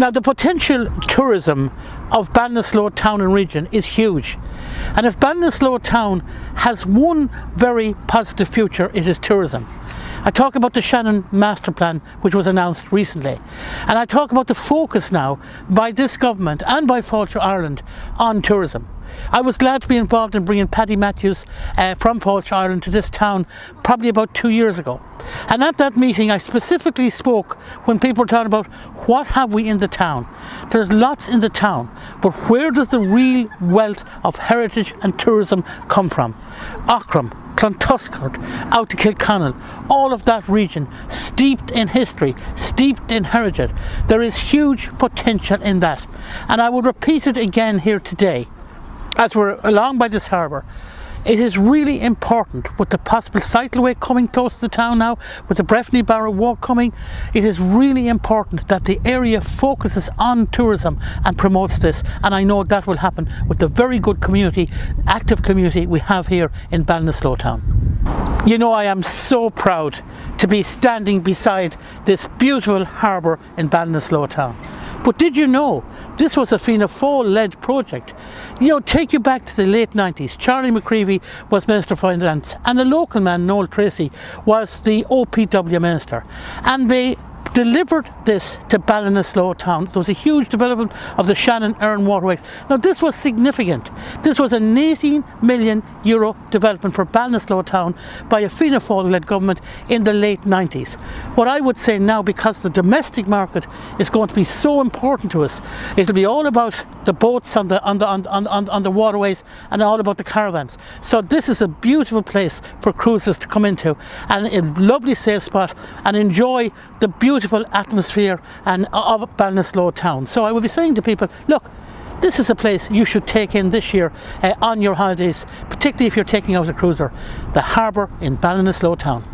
Now the potential tourism of Ballinasloe town and region is huge and if Ballinasloe town has one very positive future it is tourism. I talk about the Shannon Master Plan which was announced recently and I talk about the focus now by this government and by Fáilte Ireland on tourism. I was glad to be involved in bringing Paddy Matthews uh, from Fáilte Ireland to this town probably about two years ago. And at that meeting I specifically spoke when people were talking about what have we in the town. There's lots in the town, but where does the real wealth of heritage and tourism come from? Aughrim, Clontuskert, out to Kilconnell, all of that region steeped in history, steeped in heritage. There is huge potential in that. And I would repeat it again here today as we're along by this harbour it is really important with the possible cycleway coming close to the town now with the Breffni Barrow walk coming. It is really important that the area focuses on tourism and promotes this. And I know that will happen with the very good community active community we have here in Ballinasloe town. You know I am so proud to be standing beside this beautiful harbour in Ballinasloe town. But did you know this was a Fianna Fáil-led project? You know, take you back to the late 90s. Charlie McCreevy was Minister for Finance and the local man, Noel Treacy, was the OPW Minister. And they delivered this to Ballinasloe town. There was a huge development of the Shannon Erne waterways. Now this was significant. This was an 18 million euro development for Ballinasloe town by a Fianna Fáil led government in the late 90s. What I would say now because the domestic market is going to be so important to us, it'll be all about the boats on the on the on, on, on the waterways and all about the caravans. So this is a beautiful place for cruisers to come into and a lovely safe spot and enjoy the beautiful beautiful atmosphere and of Ballinasloe town. So I will be saying to people, look, this is a place you should take in this year uh, on your holidays, particularly if you're taking out a cruiser, the harbour in Ballinasloe town.